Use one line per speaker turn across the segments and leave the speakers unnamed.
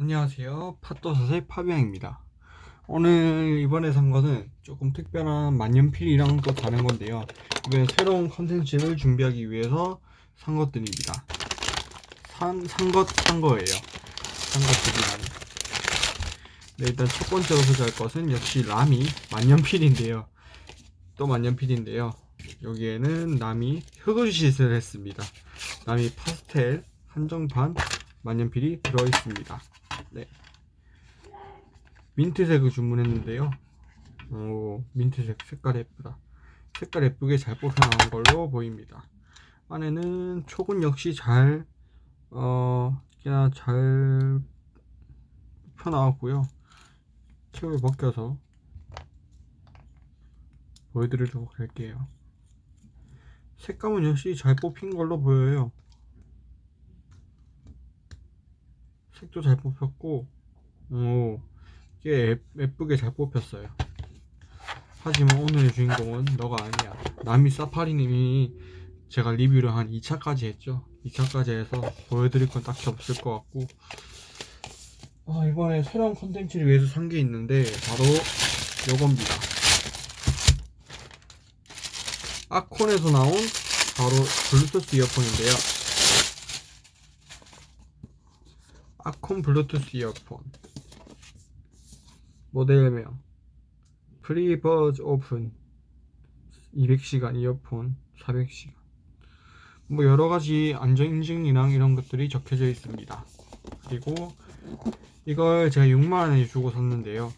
안녕하세요. 팟도사의 파비앙입니다. 오늘 이번에 산 거는 조금 특별한 만년필이랑 또 다른 건데요. 이번에 새로운 컨텐츠를 준비하기 위해서 산 것들입니다. 산, 산 것, 산 거예요. 산 것들이란 네, 일단 첫 번째로 소개할 것은 역시 라미 만년필인데요. 또 만년필인데요. 여기에는 남이 흑을짓을 했습니다. 남이 파스텔 한정판 만년필이 들어있습니다 네. 민트색을 주문했는데요. 오, 민트색 색깔 예쁘다. 색깔 예쁘게 잘 뽑혀 나온 걸로 보입니다. 안에는 촉은 역시 잘, 어, 그냥 잘 뽑혀 나왔고요. 캡을 벗겨서 보여드리도록 할게요. 색감은 역시 잘 뽑힌 걸로 보여요. 색도 잘 뽑혔고 오 이게 예쁘게 잘 뽑혔어요. 하지만 오늘의 주인공은 너가 아니야. 나미 사파리님이 제가 리뷰를 한 2차까지 했죠. 2차까지 해서 보여드릴 건 딱히 없을 것 같고 아, 이번에 새로운 컨텐츠를 위해서 산 게 있는데 바로 요겁니다. 아콘에서 나온 바로 블루투스 이어폰인데요 아콘 블루투스 이어폰. 모델명. 프리버즈 오픈. 200시간 이어폰. 400시간. 뭐 여러가지 안전인증이랑 이런 것들이 적혀져 있습니다. 그리고 이걸 제가 6만원에 주고 샀는데요.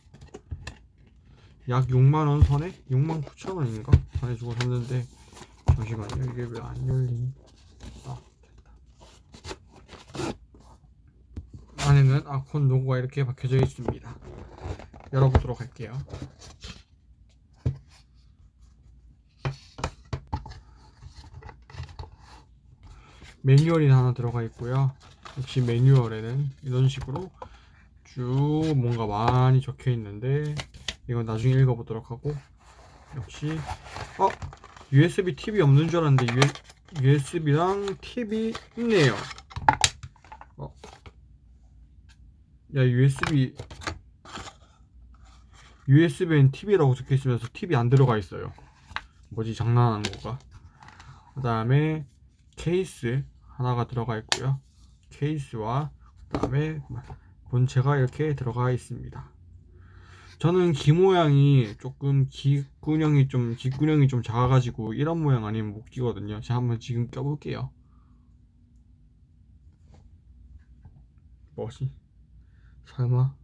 약 6만원 선에 6만 9천원인가? 선에 주고 샀는데 잠시만요. 이게 왜 안 열리니 아 안에는 아콘 로고가 이렇게 박혀져 있습니다. 열어보도록 할게요. 매뉴얼이 하나 들어가 있고요. 역시 매뉴얼에는 이런 식으로 쭉 뭔가 많이 적혀 있는데 이건 나중에 읽어보도록 하고 역시 어 USB TV 없는 줄 알았는데 USB랑 TV 있네요. 어, 야 USB USB엔 TV라고 적혀 있으면서 TV 안 들어가 있어요. 뭐지 장난하는 건가? 그 다음에 케이스 하나가 들어가 있고요. 케이스와 그 다음에 본체가 이렇게 들어가 있습니다. 저는 귀 모양이 조금 귀구녕이 좀 귀구녕이 좀 작아가지고 이런 모양 아니면 못 끼거든요. 제가 한번 지금 껴볼게요. 뭐지 설마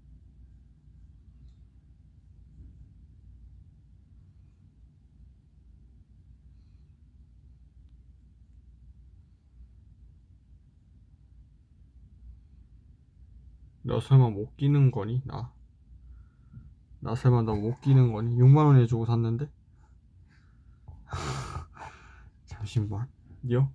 너 설마 못 끼는 거니? 나. 나 설마 너 못 끼는 거니? 6만원에 주고 샀는데? 잠시만요.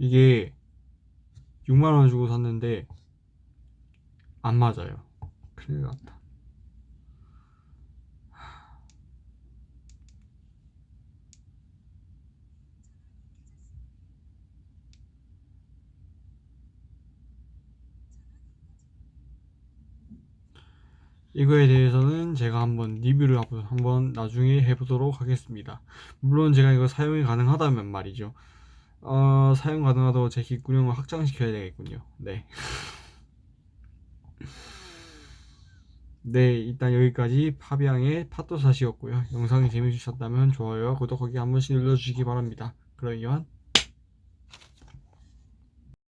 이게 6만원 주고 샀는데 안 맞아요. 큰일 났다. 이거에 대해서는 제가 한번 리뷰를 한번 나중에 해보도록 하겠습니다. 물론 제가 이거 사용이 가능하다면 말이죠. 어, 사용 가능하다고 제 귓구녕을 확장시켜야 되겠군요. 네. 네, 일단 여기까지 파비앙의 팟도사시였고요. 영상이 재밌으셨다면 좋아요와 구독하기 한 번씩 눌러주시기 바랍니다. 그러면